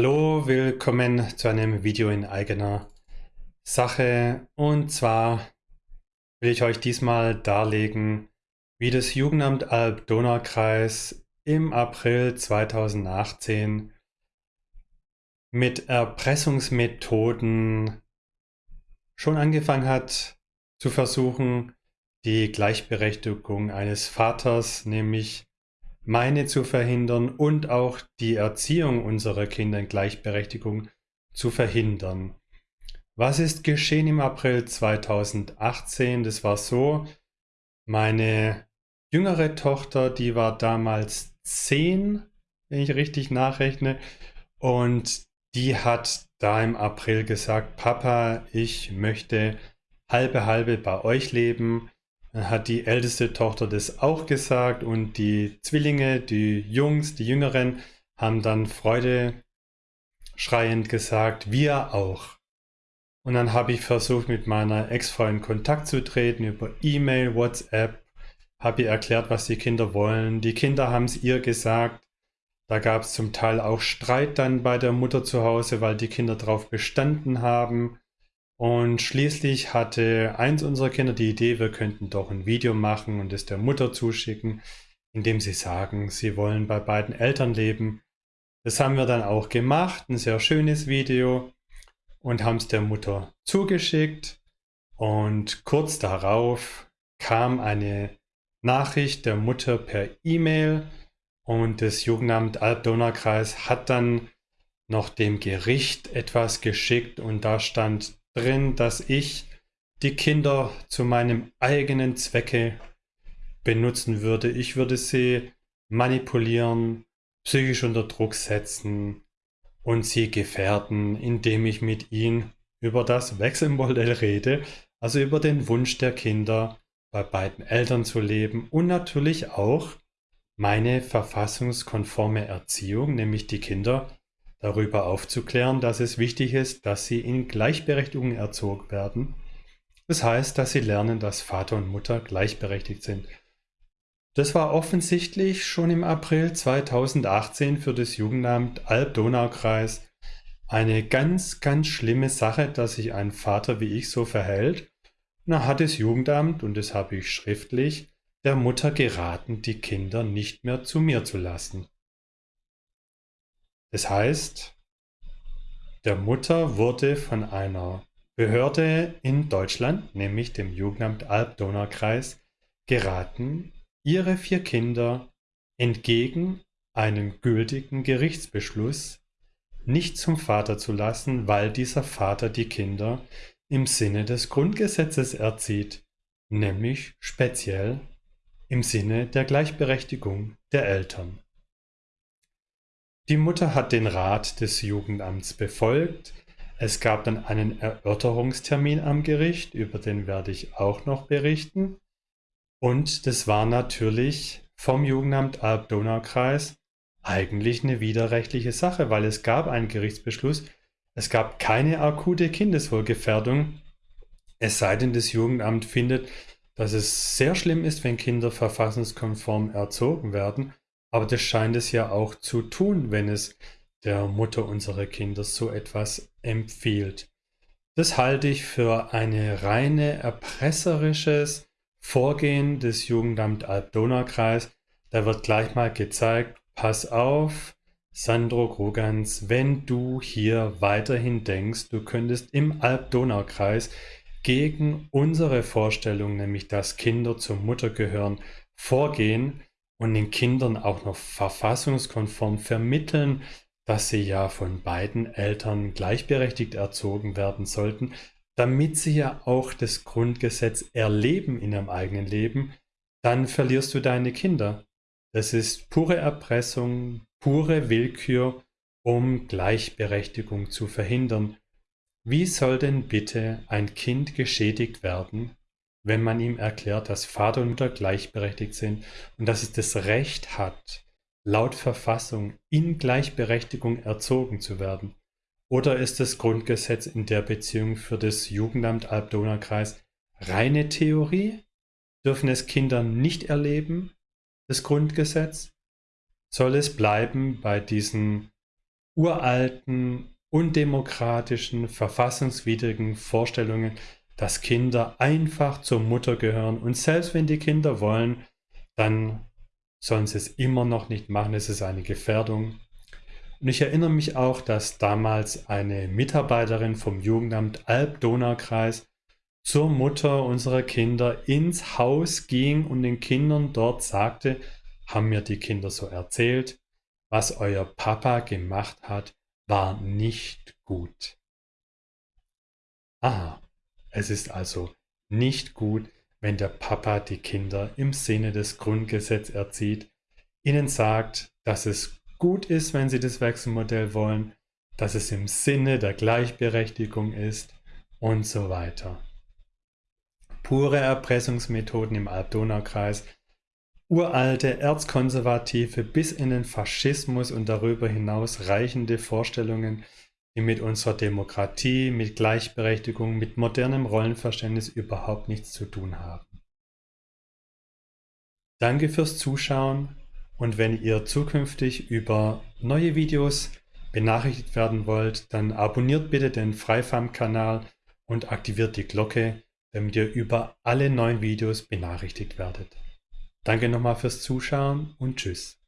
Hallo, willkommen zu einem Video in eigener Sache. Und zwar will ich euch diesmal darlegen, wie das Jugendamt Alb-Donau-Kreis im April 2018 mit Erpressungsmethoden schon angefangen hat zu versuchen, die Gleichberechtigung eines Vaters, nämlich meine zu verhindern und auch die Erziehung unserer Kinder in Gleichberechtigung zu verhindern. Was ist geschehen im April 2018? Das war so, meine jüngere Tochter, die war damals zehn, wenn ich richtig nachrechne, und die hat da im April gesagt, Papa, ich möchte halbe halbe bei euch leben. Hat die älteste Tochter das auch gesagt und die Zwillinge, die Jungs, die Jüngeren, haben dann Freude schreiend gesagt, wir auch. Und dann habe ich versucht, mit meiner Ex-Frau in Kontakt zu treten über E-Mail, WhatsApp, habe ihr erklärt, was die Kinder wollen. Die Kinder haben es ihr gesagt. Da gab es zum Teil auch Streit dann bei der Mutter zu Hause, weil die Kinder darauf bestanden haben. Und schließlich hatte eins unserer Kinder die Idee, wir könnten doch ein Video machen und es der Mutter zuschicken, indem sie sagen, sie wollen bei beiden Eltern leben. Das haben wir dann auch gemacht, ein sehr schönes Video und haben es der Mutter zugeschickt. Und kurz darauf kam eine Nachricht der Mutter per E-Mail und das Jugendamt Alb-Donau-Kreis hat dann noch dem Gericht etwas geschickt und da stand drin, dass ich die Kinder zu meinem eigenen Zwecke benutzen würde. Ich würde sie manipulieren, psychisch unter Druck setzen und sie gefährden, indem ich mit ihnen über das Wechselmodell rede, also über den Wunsch der Kinder, bei beiden Eltern zu leben und natürlich auch meine verfassungskonforme Erziehung, nämlich die Kinder darüber aufzuklären, dass es wichtig ist, dass sie in Gleichberechtigung erzogen werden. Das heißt, dass sie lernen, dass Vater und Mutter gleichberechtigt sind. Das war offensichtlich schon im April 2018 für das Jugendamt Alb-Donau-Kreis eine ganz, ganz schlimme Sache, dass sich ein Vater wie ich so verhält. Na hat das Jugendamt, und das habe ich schriftlich, der Mutter geraten, die Kinder nicht mehr zu mir zu lassen. Das heißt, der Mutter wurde von einer Behörde in Deutschland, nämlich dem Jugendamt Alb-Donau-Kreis, geraten, ihre vier Kinder entgegen einem gültigen Gerichtsbeschluss nicht zum Vater zu lassen, weil dieser Vater die Kinder im Sinne des Grundgesetzes erzieht, nämlich speziell im Sinne der Gleichberechtigung der Eltern. Die Mutter hat den Rat des Jugendamts befolgt. Es gab dann einen Erörterungstermin am Gericht, über den werde ich auch noch berichten. Und das war natürlich vom Jugendamt Alb-Donau-Kreis eigentlich eine widerrechtliche Sache, weil es gab einen Gerichtsbeschluss, es gab keine akute Kindeswohlgefährdung, es sei denn, das Jugendamt findet, dass es sehr schlimm ist, wenn Kinder verfassungskonform erzogen werden aber das scheint es ja auch zu tun, wenn es der Mutter unserer Kinder so etwas empfiehlt. Das halte ich für ein reine erpresserisches Vorgehen des Jugendamt Alb-Donau-Kreis. Da wird gleich mal gezeigt, pass auf, Sandro Grogans, wenn du hier weiterhin denkst, du könntest im Alb-Donau-Kreis gegen unsere Vorstellung, nämlich dass Kinder zur Mutter gehören, vorgehen, und den Kindern auch noch verfassungskonform vermitteln, dass sie ja von beiden Eltern gleichberechtigt erzogen werden sollten, damit sie ja auch das Grundgesetz erleben in ihrem eigenen Leben, dann verlierst du deine Kinder. Das ist pure Erpressung, pure Willkür, um Gleichberechtigung zu verhindern. Wie soll denn bitte ein Kind geschädigt werden, wenn man ihm erklärt, dass Vater und Mutter gleichberechtigt sind und dass es das Recht hat, laut Verfassung in Gleichberechtigung erzogen zu werden? Oder ist das Grundgesetz in der Beziehung für das Jugendamt Alb-Donau-Kreis reine Theorie? Dürfen es Kinder nicht erleben, das Grundgesetz? Soll es bleiben bei diesen uralten, undemokratischen, verfassungswidrigen Vorstellungen, dass Kinder einfach zur Mutter gehören und selbst wenn die Kinder wollen, dann sollen sie es immer noch nicht machen. Es ist eine Gefährdung. Und ich erinnere mich auch, dass damals eine Mitarbeiterin vom Jugendamt Alb-Donau-Kreis zur Mutter unserer Kinder ins Haus ging und den Kindern dort sagte, haben mir die Kinder so erzählt, was euer Papa gemacht hat, war nicht gut. Aha, es ist also nicht gut, wenn der Papa die Kinder im Sinne des Grundgesetzes erzieht, ihnen sagt, dass es gut ist, wenn sie das Wechselmodell wollen, dass es im Sinne der Gleichberechtigung ist und so weiter. Pure Erpressungsmethoden im Alb-Donau-Kreis, uralte erzkonservative bis in den Faschismus und darüber hinaus reichende Vorstellungen, die mit unserer Demokratie, mit Gleichberechtigung, mit modernem Rollenverständnis überhaupt nichts zu tun haben. Danke fürs Zuschauen und wenn ihr zukünftig über neue Videos benachrichtigt werden wollt, dann abonniert bitte den Freifam-Kanal und aktiviert die Glocke, damit ihr über alle neuen Videos benachrichtigt werdet. Danke nochmal fürs Zuschauen und Tschüss.